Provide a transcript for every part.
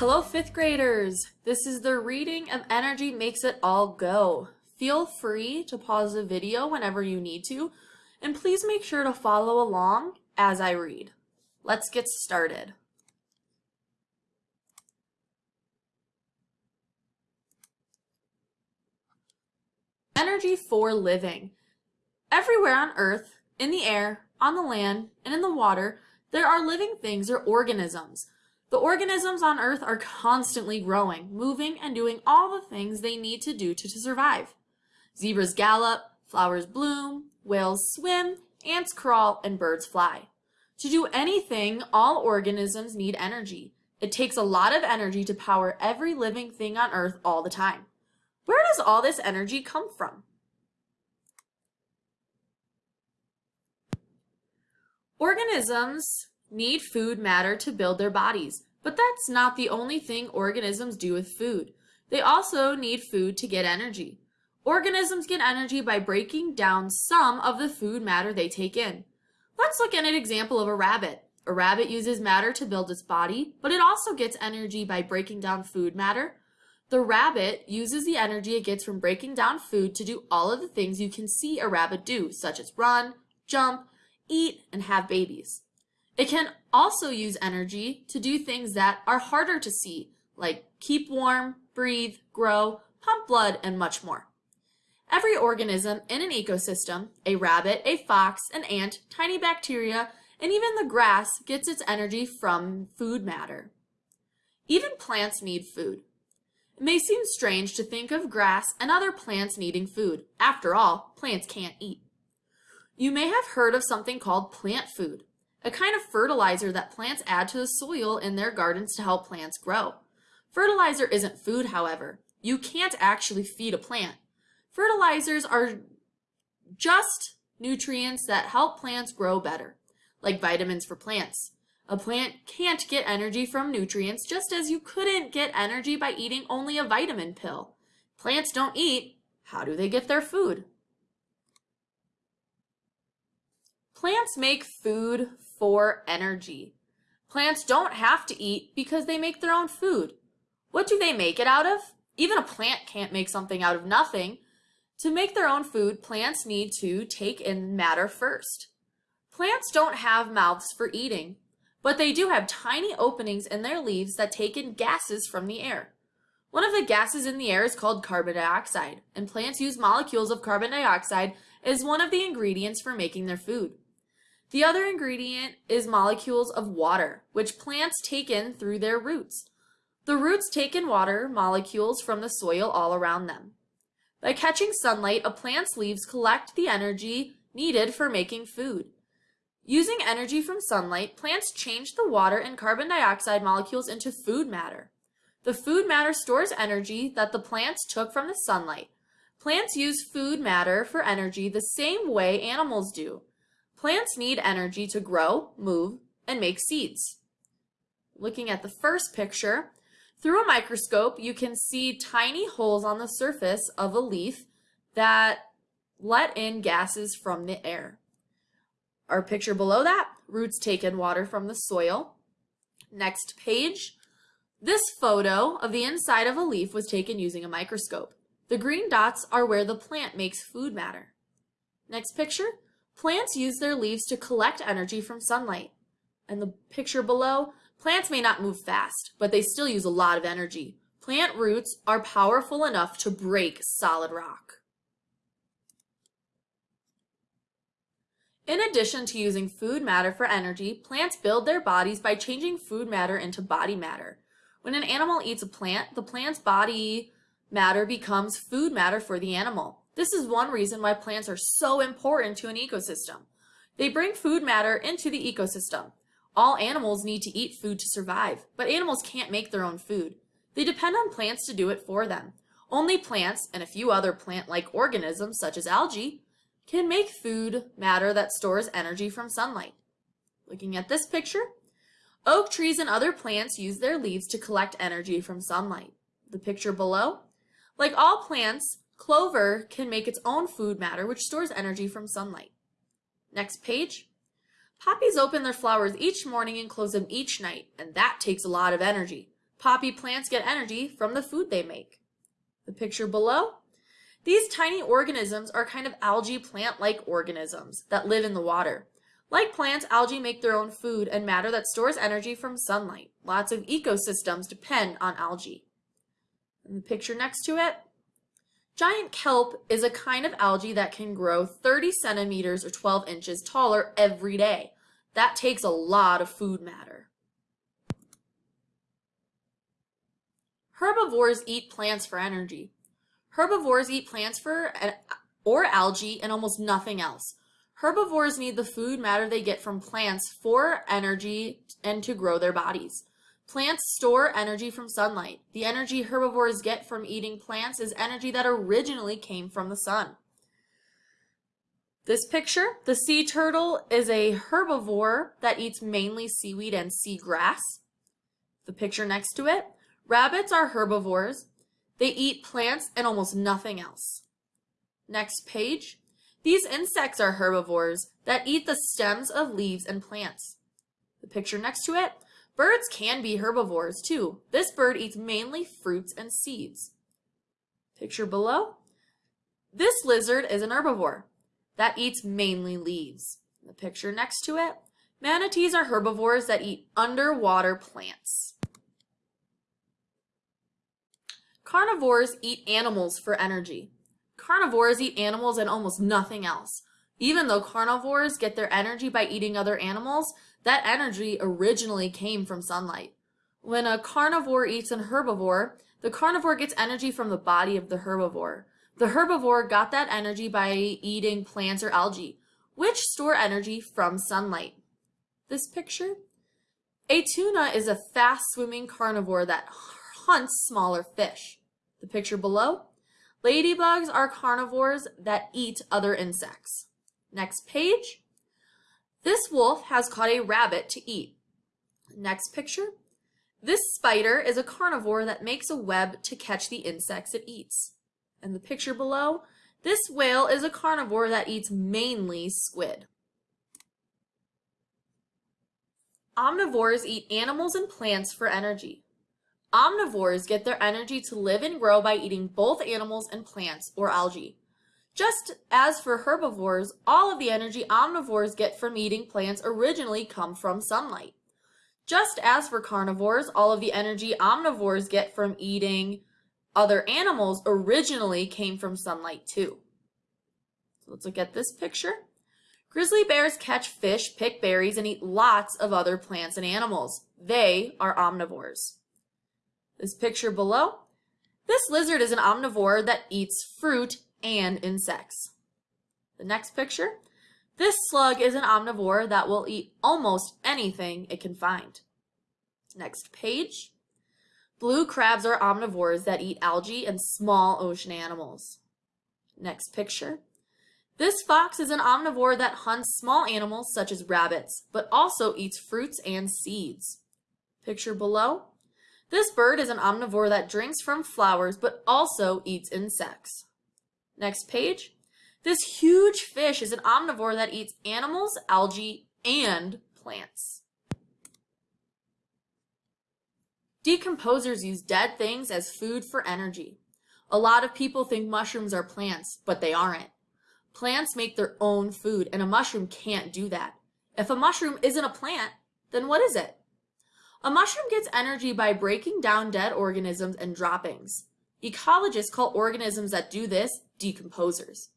Hello, fifth graders. This is the reading of Energy Makes It All Go. Feel free to pause the video whenever you need to, and please make sure to follow along as I read. Let's get started. Energy for living. Everywhere on Earth, in the air, on the land, and in the water, there are living things or organisms. The organisms on Earth are constantly growing, moving, and doing all the things they need to do to, to survive. Zebras gallop, flowers bloom, whales swim, ants crawl, and birds fly. To do anything, all organisms need energy. It takes a lot of energy to power every living thing on Earth all the time. Where does all this energy come from? Organisms need food matter to build their bodies, but that's not the only thing organisms do with food. They also need food to get energy. Organisms get energy by breaking down some of the food matter they take in. Let's look at an example of a rabbit. A rabbit uses matter to build its body, but it also gets energy by breaking down food matter. The rabbit uses the energy it gets from breaking down food to do all of the things you can see a rabbit do, such as run, jump, eat, and have babies. It can also use energy to do things that are harder to see, like keep warm, breathe, grow, pump blood, and much more. Every organism in an ecosystem, a rabbit, a fox, an ant, tiny bacteria, and even the grass gets its energy from food matter. Even plants need food. It may seem strange to think of grass and other plants needing food. After all, plants can't eat. You may have heard of something called plant food, a kind of fertilizer that plants add to the soil in their gardens to help plants grow. Fertilizer isn't food, however. You can't actually feed a plant. Fertilizers are just nutrients that help plants grow better, like vitamins for plants. A plant can't get energy from nutrients just as you couldn't get energy by eating only a vitamin pill. Plants don't eat. How do they get their food? Plants make food for energy. Plants don't have to eat because they make their own food. What do they make it out of? Even a plant can't make something out of nothing. To make their own food, plants need to take in matter first. Plants don't have mouths for eating, but they do have tiny openings in their leaves that take in gases from the air. One of the gases in the air is called carbon dioxide, and plants use molecules of carbon dioxide as one of the ingredients for making their food. The other ingredient is molecules of water, which plants take in through their roots. The roots take in water molecules from the soil all around them. By catching sunlight, a plant's leaves collect the energy needed for making food. Using energy from sunlight, plants change the water and carbon dioxide molecules into food matter. The food matter stores energy that the plants took from the sunlight. Plants use food matter for energy the same way animals do. Plants need energy to grow, move, and make seeds. Looking at the first picture, through a microscope, you can see tiny holes on the surface of a leaf that let in gases from the air. Our picture below that, roots take in water from the soil. Next page, this photo of the inside of a leaf was taken using a microscope. The green dots are where the plant makes food matter. Next picture, plants use their leaves to collect energy from sunlight. And the picture below, Plants may not move fast, but they still use a lot of energy. Plant roots are powerful enough to break solid rock. In addition to using food matter for energy, plants build their bodies by changing food matter into body matter. When an animal eats a plant, the plant's body matter becomes food matter for the animal. This is one reason why plants are so important to an ecosystem. They bring food matter into the ecosystem. All animals need to eat food to survive, but animals can't make their own food. They depend on plants to do it for them. Only plants, and a few other plant-like organisms such as algae, can make food matter that stores energy from sunlight. Looking at this picture, oak trees and other plants use their leaves to collect energy from sunlight. The picture below, like all plants, clover can make its own food matter which stores energy from sunlight. Next page. Poppies open their flowers each morning and close them each night, and that takes a lot of energy. Poppy plants get energy from the food they make. The picture below. These tiny organisms are kind of algae plant-like organisms that live in the water. Like plants, algae make their own food and matter that stores energy from sunlight. Lots of ecosystems depend on algae. And the picture next to it, Giant kelp is a kind of algae that can grow 30 centimeters or 12 inches taller every day. That takes a lot of food matter. Herbivores eat plants for energy. Herbivores eat plants for eh, or algae and almost nothing else. Herbivores need the food matter they get from plants for energy and to grow their bodies. Plants store energy from sunlight. The energy herbivores get from eating plants is energy that originally came from the sun. This picture, the sea turtle is a herbivore that eats mainly seaweed and seagrass. The picture next to it, rabbits are herbivores. They eat plants and almost nothing else. Next page, these insects are herbivores that eat the stems of leaves and plants. The picture next to it, Birds can be herbivores too. This bird eats mainly fruits and seeds. Picture below. This lizard is an herbivore that eats mainly leaves. The picture next to it. Manatees are herbivores that eat underwater plants. Carnivores eat animals for energy. Carnivores eat animals and almost nothing else. Even though carnivores get their energy by eating other animals, that energy originally came from sunlight. When a carnivore eats an herbivore, the carnivore gets energy from the body of the herbivore. The herbivore got that energy by eating plants or algae, which store energy from sunlight. This picture? A tuna is a fast-swimming carnivore that hunts smaller fish. The picture below? Ladybugs are carnivores that eat other insects. Next page. This wolf has caught a rabbit to eat. Next picture. This spider is a carnivore that makes a web to catch the insects it eats. And the picture below, this whale is a carnivore that eats mainly squid. Omnivores eat animals and plants for energy. Omnivores get their energy to live and grow by eating both animals and plants or algae. Just as for herbivores, all of the energy omnivores get from eating plants originally come from sunlight. Just as for carnivores, all of the energy omnivores get from eating other animals originally came from sunlight too. So let's look at this picture. Grizzly bears catch fish, pick berries, and eat lots of other plants and animals. They are omnivores. This picture below, this lizard is an omnivore that eats fruit and insects. The next picture, this slug is an omnivore that will eat almost anything it can find. Next page, blue crabs are omnivores that eat algae and small ocean animals. Next picture, this fox is an omnivore that hunts small animals such as rabbits, but also eats fruits and seeds. Picture below, this bird is an omnivore that drinks from flowers but also eats insects. Next page. This huge fish is an omnivore that eats animals, algae, and plants. Decomposers use dead things as food for energy. A lot of people think mushrooms are plants, but they aren't. Plants make their own food, and a mushroom can't do that. If a mushroom isn't a plant, then what is it? A mushroom gets energy by breaking down dead organisms and droppings. Ecologists call organisms that do this decomposers.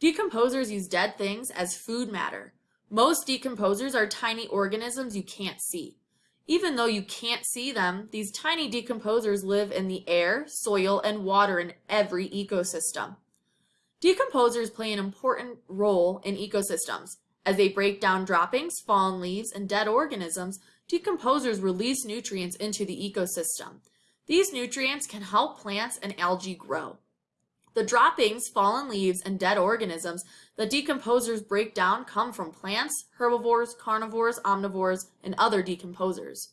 Decomposers use dead things as food matter. Most decomposers are tiny organisms you can't see. Even though you can't see them, these tiny decomposers live in the air, soil, and water in every ecosystem. Decomposers play an important role in ecosystems. As they break down droppings, fallen leaves, and dead organisms, decomposers release nutrients into the ecosystem. These nutrients can help plants and algae grow. The droppings, fallen leaves, and dead organisms that decomposers break down come from plants, herbivores, carnivores, omnivores, and other decomposers.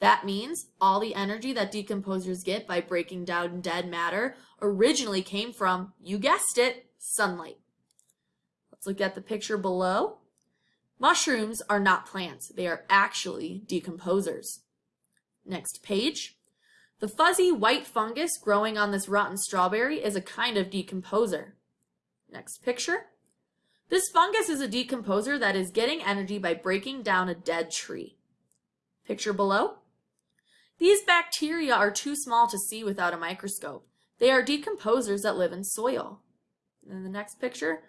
That means all the energy that decomposers get by breaking down dead matter originally came from, you guessed it, sunlight. Let's look at the picture below. Mushrooms are not plants. They are actually decomposers. Next page. The fuzzy white fungus growing on this rotten strawberry is a kind of decomposer. Next picture. This fungus is a decomposer that is getting energy by breaking down a dead tree. Picture below. These bacteria are too small to see without a microscope. They are decomposers that live in soil. In the next picture,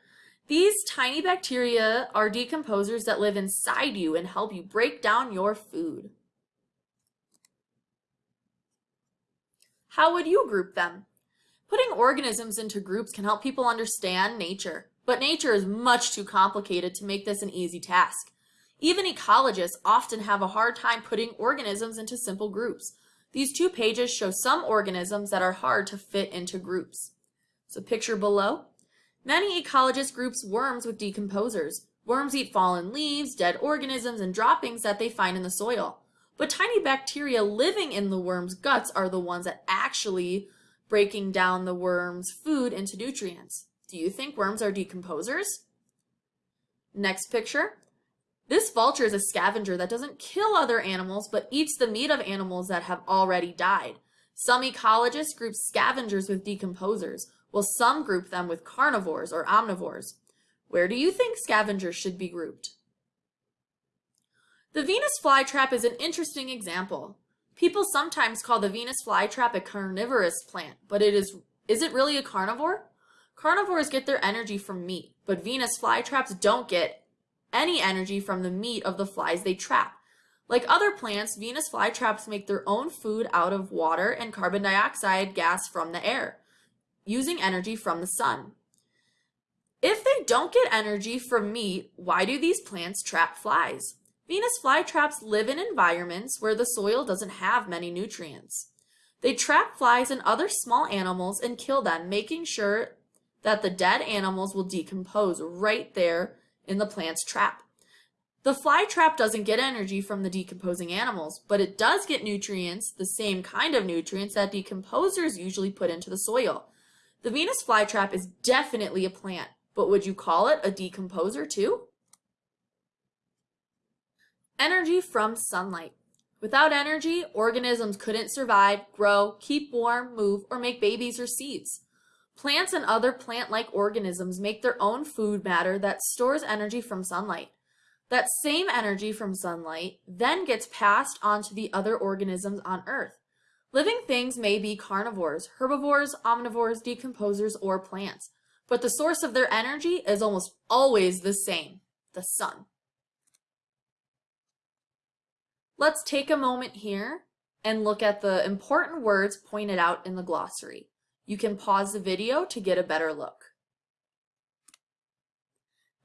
these tiny bacteria are decomposers that live inside you and help you break down your food. How would you group them? Putting organisms into groups can help people understand nature, but nature is much too complicated to make this an easy task. Even ecologists often have a hard time putting organisms into simple groups. These two pages show some organisms that are hard to fit into groups. So picture below. Many ecologists groups worms with decomposers. Worms eat fallen leaves, dead organisms, and droppings that they find in the soil. But tiny bacteria living in the worm's guts are the ones that actually breaking down the worm's food into nutrients. Do you think worms are decomposers? Next picture. This vulture is a scavenger that doesn't kill other animals, but eats the meat of animals that have already died. Some ecologists group scavengers with decomposers, while some group them with carnivores or omnivores. Where do you think scavengers should be grouped? The Venus flytrap is an interesting example. People sometimes call the Venus flytrap a carnivorous plant, but it is, is it really a carnivore? Carnivores get their energy from meat, but Venus flytraps don't get any energy from the meat of the flies they trap. Like other plants, Venus flytraps make their own food out of water and carbon dioxide gas from the air, using energy from the sun. If they don't get energy from meat, why do these plants trap flies? Venus flytraps live in environments where the soil doesn't have many nutrients. They trap flies and other small animals and kill them, making sure that the dead animals will decompose right there in the plant's trap. The fly trap doesn't get energy from the decomposing animals, but it does get nutrients, the same kind of nutrients that decomposers usually put into the soil. The Venus flytrap is definitely a plant, but would you call it a decomposer too? Energy from sunlight. Without energy, organisms couldn't survive, grow, keep warm, move, or make babies or seeds. Plants and other plant-like organisms make their own food matter that stores energy from sunlight. That same energy from sunlight then gets passed on to the other organisms on Earth. Living things may be carnivores, herbivores, omnivores, decomposers, or plants, but the source of their energy is almost always the same, the sun. Let's take a moment here and look at the important words pointed out in the glossary. You can pause the video to get a better look.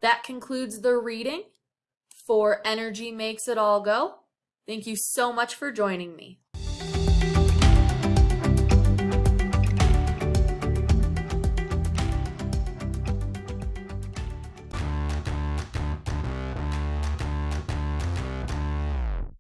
That concludes the reading for Energy Makes It All Go. Thank you so much for joining me.